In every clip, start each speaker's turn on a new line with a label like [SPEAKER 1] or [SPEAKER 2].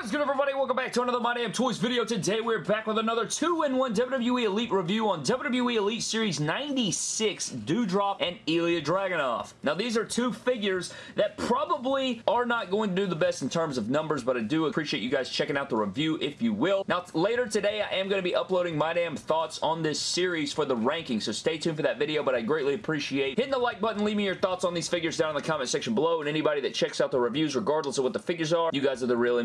[SPEAKER 1] What is good everybody? Welcome back to another My Damn Toys video. Today we're back with another 2-in-1 WWE Elite review on WWE Elite Series 96 Doudrop and Ilya Dragunov. Now these are two figures that probably are not going to do the best in terms of numbers, but I do appreciate you guys checking out the review if you will. Now later today I am going to be uploading My Damn thoughts on this series for the ranking, so stay tuned for that video, but I greatly appreciate hitting the like button, leave me your thoughts on these figures down in the comment section below, and anybody that checks out the reviews regardless of what the figures are, you guys are the real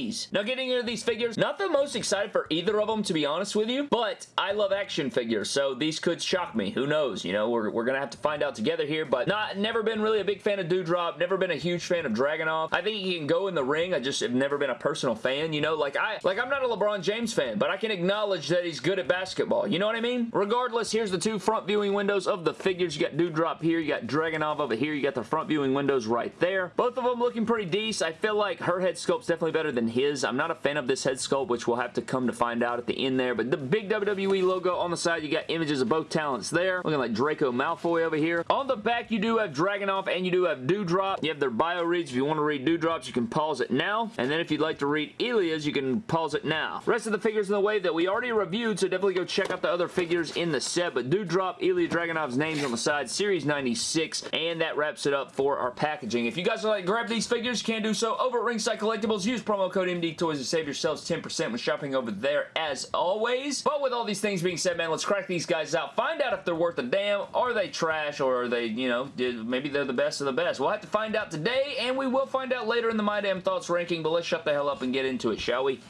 [SPEAKER 1] MVPs. Now getting into these figures, not the most excited for either of them to be honest with you, but I love action figures, so these could shock me. Who knows? You know, we're, we're gonna have to find out together here, but not never been really a big fan of Doudrop, never been a huge fan of Dragunov. I think he can go in the ring, I just have never been a personal fan, you know, like I like I'm not a LeBron James fan, but I can acknowledge that he's good at basketball. You know what I mean? Regardless, here's the two front viewing windows of the figures. You got Doudrop here, you got Dragunov over here, you got the front viewing windows right there. Both of them looking pretty decent. I feel like her head sculpt's definitely better than his. I'm not a fan of this head sculpt, which we'll have to come to find out at the end there, but the big WWE logo on the side, you got images of both talents there, looking like Draco Malfoy over here. On the back, you do have Dragunov and you do have Doudrop. You have their bio reads. If you want to read Doudrops, you can pause it now, and then if you'd like to read Ilya's, you can pause it now. Rest of the figures in the wave that we already reviewed, so definitely go check out the other figures in the set, but Doudrop, Ilya Dragunov's names on the side, Series 96, and that wraps it up for our packaging. If you guys would like to grab these figures, you can do so over at Ringside Collectibles. Use promo code MD Toys to save yourselves 10% when shopping over there as always. But with all these things being said, man, let's crack these guys out. Find out if they're worth a damn. Are they trash or are they, you know, did, maybe they're the best of the best. We'll have to find out today and we will find out later in the My Damn Thoughts ranking, but let's shut the hell up and get into it, shall we?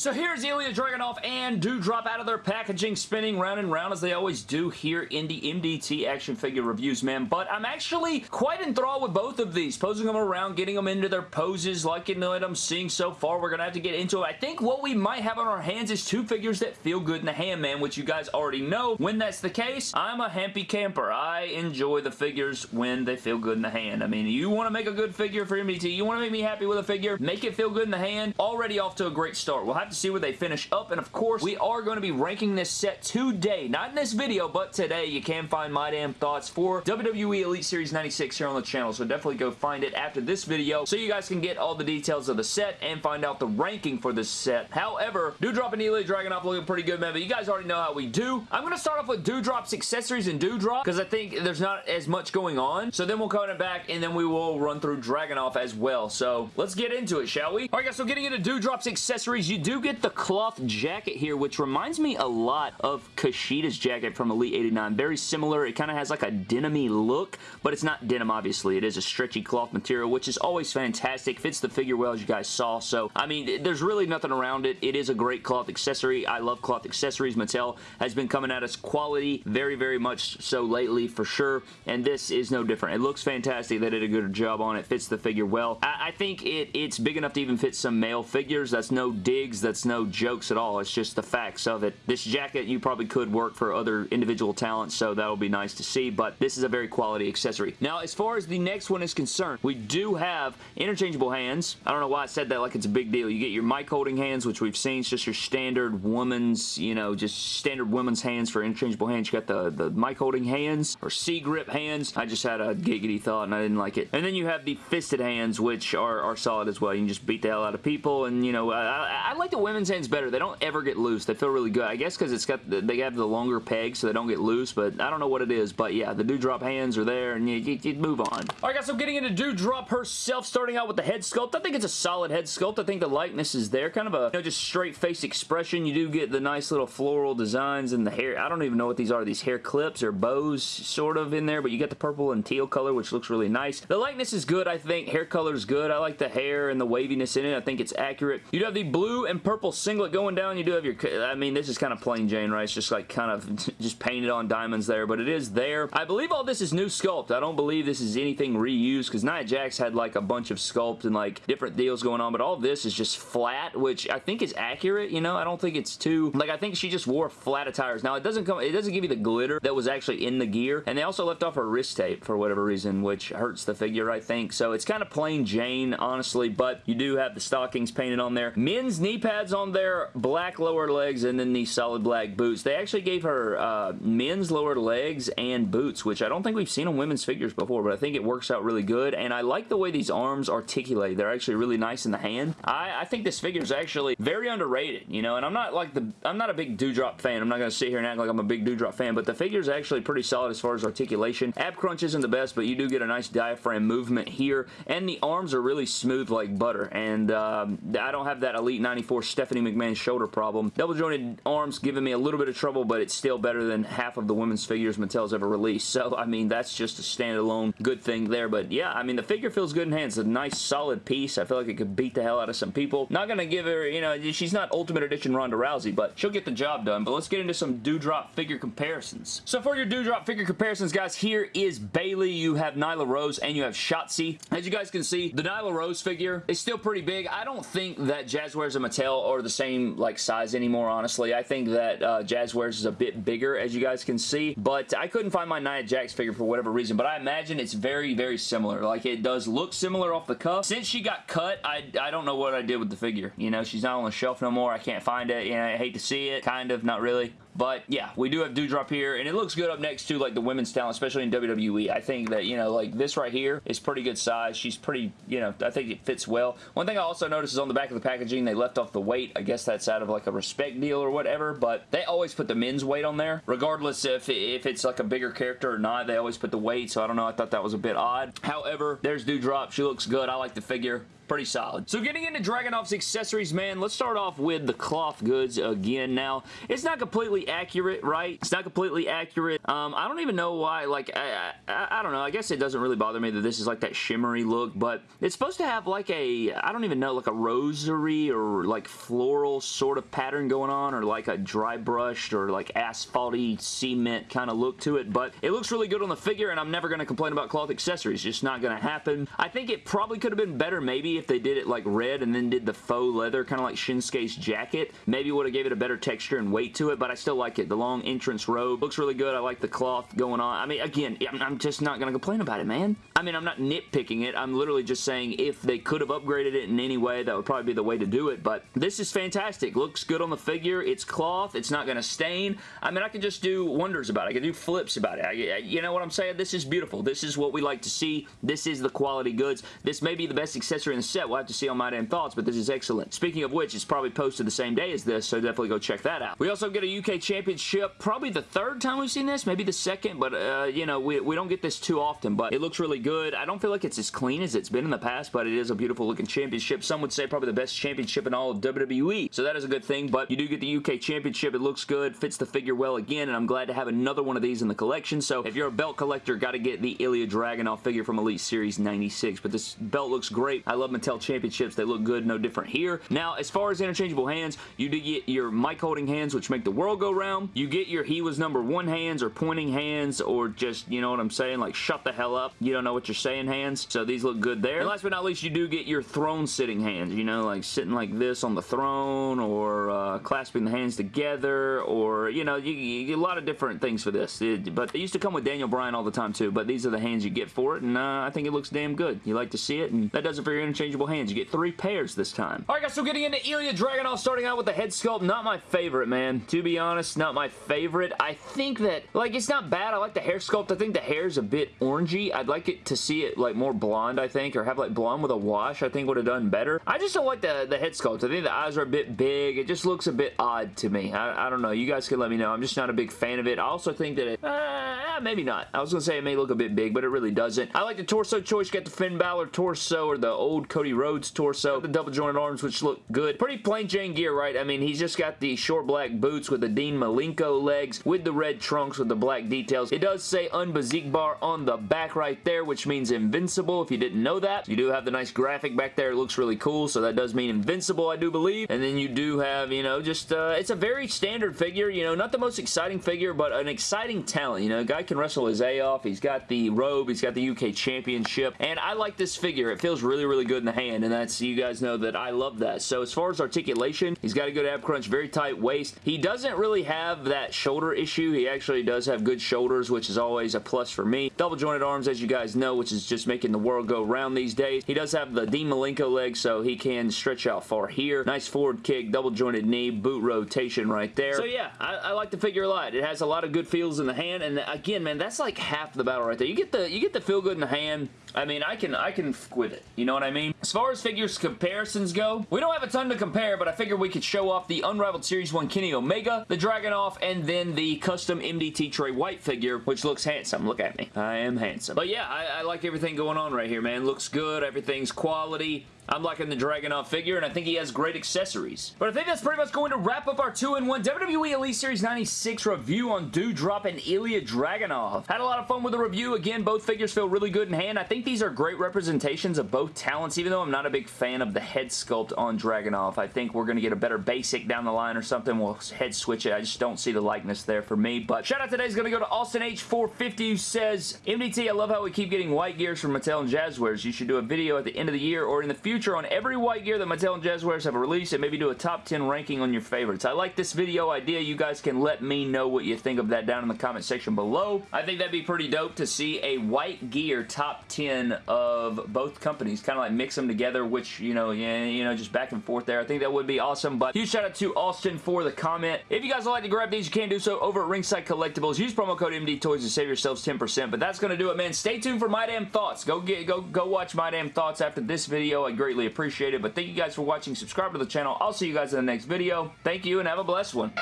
[SPEAKER 1] So here's Ilya Dragunov and Doudrop out of their packaging, spinning round and round as they always do here in the MDT action figure reviews, man. But I'm actually quite enthralled with both of these, posing them around, getting them into their poses, liking what I'm seeing so far. We're going to have to get into it. I think what we might have on our hands is two figures that feel good in the hand, man, which you guys already know. When that's the case, I'm a happy camper. I enjoy the figures when they feel good in the hand. I mean, you want to make a good figure for MDT, you want to make me happy with a figure, make it feel good in the hand, already off to a great start. We'll have to see where they finish up. And of course, we are going to be ranking this set today. Not in this video, but today. You can find my damn thoughts for WWE Elite Series 96 here on the channel. So definitely go find it after this video so you guys can get all the details of the set and find out the ranking for this set. However, Doudrop and Ilya Dragunov looking pretty good, man. But you guys already know how we do. I'm going to start off with Doudrop's accessories and Doudrop because I think there's not as much going on. So then we'll come back and then we will run through Dragunov as well. So let's get into it, shall we? Alright guys, so getting into Doudrop's accessories, you do get the cloth jacket here, which reminds me a lot of Kushida's jacket from Elite 89. Very similar. It kind of has like a denim look, but it's not denim, obviously. It is a stretchy cloth material, which is always fantastic. Fits the figure well, as you guys saw. So, I mean, there's really nothing around it. It is a great cloth accessory. I love cloth accessories. Mattel has been coming at us quality very, very much so lately, for sure, and this is no different. It looks fantastic. They did a good job on it. Fits the figure well. I, I think it, it's big enough to even fit some male figures. That's no digs. That's no jokes at all. It's just the facts of it. This jacket, you probably could work for other individual talents, so that'll be nice to see, but this is a very quality accessory. Now, as far as the next one is concerned, we do have interchangeable hands. I don't know why I said that like it's a big deal. You get your mic holding hands, which we've seen. It's just your standard woman's, you know, just standard women's hands for interchangeable hands. You got the, the mic holding hands or C-grip hands. I just had a giggity thought and I didn't like it. And then you have the fisted hands, which are, are solid as well. You can just beat the hell out of people, and, you know, I, I, I like the women's hands better. They don't ever get loose. They feel really good. I guess because it's got the, they have the longer pegs so they don't get loose, but I don't know what it is. But yeah, the Doudrop hands are there and you, you, you move on. Alright guys, so getting into Doudrop herself, starting out with the head sculpt. I think it's a solid head sculpt. I think the likeness is there. Kind of a, you know, just straight face expression. You do get the nice little floral designs and the hair. I don't even know what these are. These hair clips or bows sort of in there, but you get the purple and teal color, which looks really nice. The likeness is good, I think. Hair color is good. I like the hair and the waviness in it. I think it's accurate. You have the blue and purple singlet going down. You do have your I mean, this is kind of plain Jane, right? It's just like kind of just painted on diamonds there, but it is there. I believe all this is new sculpt. I don't believe this is anything reused because Nia Jax had like a bunch of sculpt and like different deals going on, but all this is just flat, which I think is accurate, you know? I don't think it's too... Like, I think she just wore flat attires. Now, it doesn't come... It doesn't give you the glitter that was actually in the gear, and they also left off her wrist tape for whatever reason, which hurts the figure, I think. So, it's kind of plain Jane, honestly, but you do have the stockings painted on there. Men's knee pads pads on there, black lower legs, and then these solid black boots. They actually gave her uh, men's lower legs and boots, which I don't think we've seen on women's figures before, but I think it works out really good, and I like the way these arms articulate. They're actually really nice in the hand. I, I think this figure is actually very underrated, you know, and I'm not like the, I'm not a big Doudrop fan. I'm not going to sit here and act like I'm a big Doudrop fan, but the figure is actually pretty solid as far as articulation. Ab crunch isn't the best, but you do get a nice diaphragm movement here, and the arms are really smooth like butter, and um, I don't have that Elite 94 Stephanie McMahon's shoulder problem. Double jointed arms giving me a little bit of trouble, but it's still better than half of the women's figures Mattel's ever released, so I mean, that's just a standalone good thing there, but yeah, I mean, the figure feels good in hands. It's a nice, solid piece. I feel like it could beat the hell out of some people. Not gonna give her, you know, she's not Ultimate Edition Ronda Rousey, but she'll get the job done, but let's get into some Doudrop figure comparisons. So for your Doudrop figure comparisons, guys, here is Bayley. You have Nyla Rose, and you have Shotzi. As you guys can see, the Nyla Rose figure is still pretty big. I don't think that Jazwares and Mattel are the same, like, size anymore, honestly. I think that uh, Jazwares is a bit bigger, as you guys can see, but I couldn't find my Nia Jax figure for whatever reason, but I imagine it's very, very similar. Like, it does look similar off the cuff. Since she got cut, I, I don't know what I did with the figure. You know, she's not on the shelf no more. I can't find it. You know, I hate to see it. Kind of, not really. But yeah, we do have Doudrop here, and it looks good up next to like the women's talent, especially in WWE. I think that, you know, like this right here is pretty good size. She's pretty, you know, I think it fits well. One thing I also noticed is on the back of the packaging, they left off the weight. I guess that's out of like a respect deal or whatever, but they always put the men's weight on there. Regardless if, if it's like a bigger character or not, they always put the weight, so I don't know. I thought that was a bit odd. However, there's Doudrop. She looks good. I like the figure pretty solid. So getting into Dragunov's accessories, man, let's start off with the cloth goods again. Now, it's not completely accurate, right? It's not completely accurate. Um, I don't even know why, like, I, I, I, don't know. I guess it doesn't really bother me that this is like that shimmery look, but it's supposed to have like a, I don't even know, like a rosary or like floral sort of pattern going on or like a dry brushed or like asphalty cement kind of look to it, but it looks really good on the figure and I'm never going to complain about cloth accessories. Just not going to happen. I think it probably could have been better maybe if they did it like red and then did the faux leather, kind of like Shinsuke's jacket. Maybe would have gave it a better texture and weight to it, but I still like it. The long entrance robe looks really good. I like the cloth going on. I mean, again, I'm just not going to complain about it, man. I mean, I'm not nitpicking it. I'm literally just saying if they could have upgraded it in any way, that would probably be the way to do it, but this is fantastic. Looks good on the figure. It's cloth. It's not going to stain. I mean, I can just do wonders about it. I can do flips about it. I, you know what I'm saying? This is beautiful. This is what we like to see. This is the quality goods. This may be the best accessory in the set. We'll have to see on My Damn Thoughts, but this is excellent. Speaking of which, it's probably posted the same day as this, so definitely go check that out. We also get a UK Championship, probably the third time we've seen this, maybe the second, but, uh, you know, we, we don't get this too often, but it looks really good. I don't feel like it's as clean as it's been in the past, but it is a beautiful looking championship. Some would say probably the best championship in all of WWE, so that is a good thing, but you do get the UK Championship. It looks good, fits the figure well again, and I'm glad to have another one of these in the collection, so if you're a belt collector, got to get the Ilya Dragunov figure from Elite Series 96, but this belt looks great. I love Mattel Championships. They look good, no different here. Now, as far as interchangeable hands, you do get your mic holding hands, which make the world go round. You get your he was number one hands or pointing hands or just, you know what I'm saying, like shut the hell up. You don't know what you're saying hands. So these look good there. And last but not least, you do get your throne sitting hands, you know, like sitting like this on the throne or uh, clasping the hands together or, you know, you, you, get a lot of different things for this. It, but they used to come with Daniel Bryan all the time too, but these are the hands you get for it and uh, I think it looks damn good. You like to see it and that does it for your interchangeable hands. You get three pairs this time. Alright guys, so getting into Ilya Dragunov, starting out with the head sculpt, not my favorite, man. To be honest, not my favorite. I think that, like, it's not bad. I like the hair sculpt. I think the hair is a bit orangey. I'd like it to see it, like, more blonde, I think, or have, like, blonde with a wash, I think would have done better. I just don't like the, the head sculpt. I think the eyes are a bit big. It just looks a bit odd to me. I, I don't know. You guys can let me know. I'm just not a big fan of it. I also think that it, uh, maybe not. I was going to say it may look a bit big, but it really doesn't. I like the torso choice. You got the Finn Balor torso or the old Cody Rhodes torso. The double jointed arms, which look good. Pretty plain Jane gear, right? I mean, he's just got the short black boots with the Dean Malenko legs with the red trunks with the black details. It does say Unbesiegbar on the back right there, which means invincible if you didn't know that. You do have the nice graphic back there. It looks really cool, so that does mean invincible, I do believe. And then you do have, you know, just, uh, it's a very standard figure, you know, not the most exciting figure, but an exciting talent, you know, a guy can wrestle his A off. He's got the robe. He's got the UK Championship, and I like this figure. It feels really, really good in the hand, and that's, you guys know that I love that. So as far as articulation, he's got a good ab crunch, very tight waist. He doesn't really have that shoulder issue. He actually does have good shoulders, which is always a plus for me. Double jointed arms, as you guys know, which is just making the world go round these days. He does have the Dean Malenko leg, so he can stretch out far here. Nice forward kick, double jointed knee, boot rotation right there. So yeah, I, I like the figure a lot. It has a lot of good feels in the hand, and again, man, that's like half the battle right there. You get the you get the feel good in the hand. I mean, I can I can with it. You know what I mean? As far as figures comparisons go, we don't have a ton to compare, but I figured we could show off the Unrivaled Series 1 Kenny Omega, the Dragunov, and then the custom MDT Trey White figure, which looks handsome. Look at me. I am handsome. But yeah, I, I like everything going on right here, man. Looks good. Everything's quality. I'm liking the Dragunov figure, and I think he has great accessories. But I think that's pretty much going to wrap up our 2-in-1 WWE Elite Series 96 review on Doudrop and Ilya Dragunov. Had a lot of fun with the review. Again, both figures feel really good in hand. I think these are great representations of both talents, even though I'm not a big fan of the head sculpt on Dragunov. I think we're going to get a better basic down the line or something. We'll head switch it. I just don't see the likeness there for me. But shout out today is going to go to Austin H450 who says, MDT, I love how we keep getting white gears from Mattel and Jazwares. You should do a video at the end of the year or in the future on every white gear that Mattel and Jazwares have released and maybe do a top 10 ranking on your favorites. I like this video idea. You guys can let me know what you think of that down in the comment section below. I think that'd be pretty dope to see a white gear top 10 of both companies. Kind of like mix them together, which, you know, yeah, you know, just back and forth there. I think that would be awesome. But huge shout out to Austin for the comment. If you guys would like to grab these, you can do so over at Ringside Collectibles. Use promo code MD Toys to save yourselves 10%. But that's going to do it, man. Stay tuned for My Damn Thoughts. Go get go go watch My Damn Thoughts after this video. I greatly appreciate it. But thank you guys for watching. Subscribe to the channel. I'll see you guys in the next video. Thank you and have a blessed one.